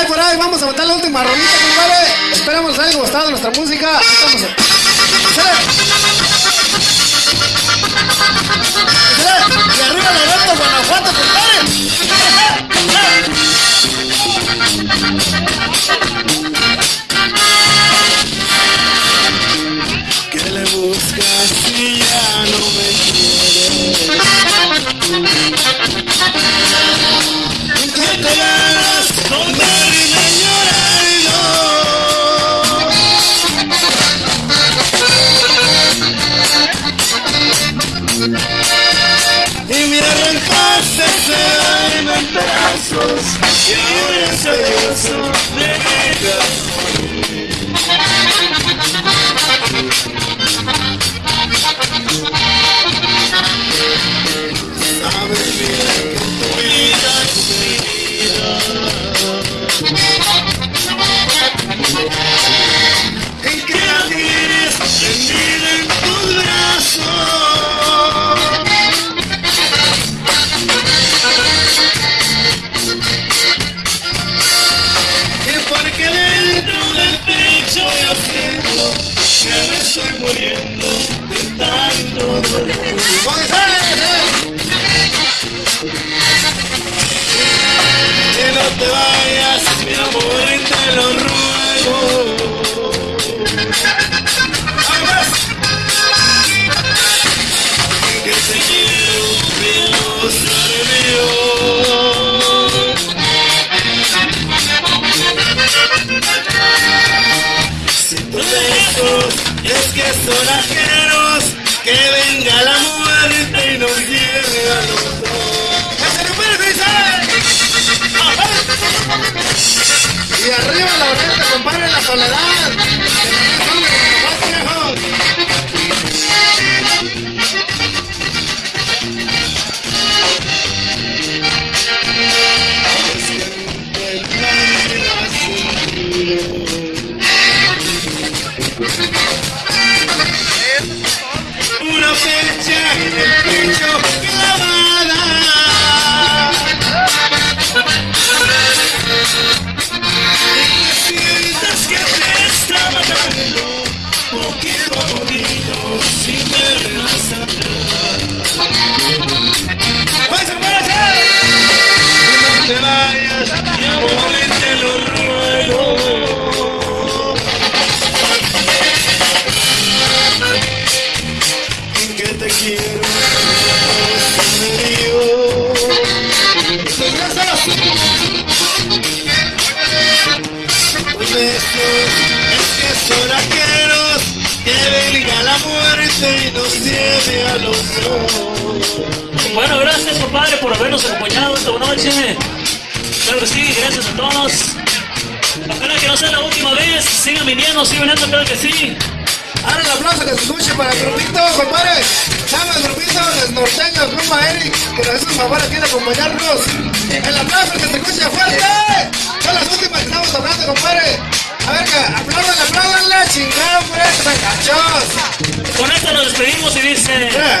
Ay, por ahí, vamos a botar la última rolita, compadre. Esperamos les haya gustado nuestra música. Estamos. ¡Échale! ¡Échale! ¡Y arriba Loreto, pedazos Y ahora soy que son ajenos, que venga la muerte y nos lleve a los dos. Y arriba Loreto, compadre, la soledad. Quiero, ajenos, que venga la muerte y nos lleve a los dos. Bueno, gracias compadre por habernos acompañado esta noche. Claro que sí, gracias a todos. Ojalá que no sea la última vez. Sigan viniendo, sigan viniendo, claro que sí. Ahora el aplauso que se escuche para el grupito, compadre. Llama el grupito de norteños, compa Eric, que nos hizo el favor aquí de acompañarnos. El aplauso que se escuche fuerte. Son las últimas que estamos hablando, compadre. A ver, que aplaudan, aplaudanle, chingado, pues, cachos. Con esto nos despedimos y dice...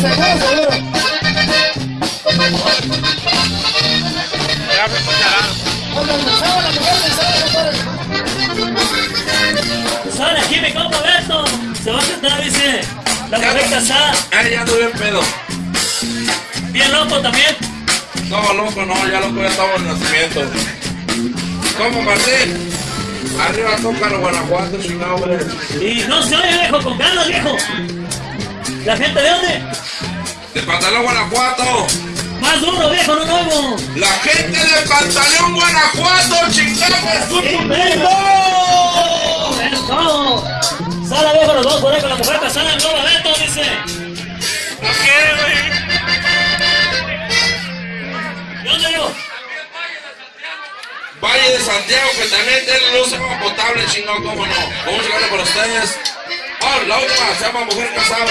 Seguro. Ya me escucharán. Cuando empezaba la mujer pensaba, compadre. Sale aquí mi compa Beto. Se va a sentar, dice. La mujer casada. Ay, ya ando bien pedo. Bien loco también. No, loco, no, ya loco ya estamos en nacimiento. ¿Cómo, Martín? Arriba toca los Guanajuato, hombre. Y no se oye, viejo, con ganas, viejo. ¿La gente de dónde? De Pantalón, Guanajuato. Más duro, viejo, no nuevo. La gente de Pantalón, Guanajuato, chingado, ¡Sí, Beto! ¡Eso! Sale, viejo, los dos por ahí con la mujer casada Globo Beto, dice. Santiago, que también tiene luz agua potable, chingado, cómo no. Vamos a llegarle para ustedes. Oh, la última, se llama Mujer Casada.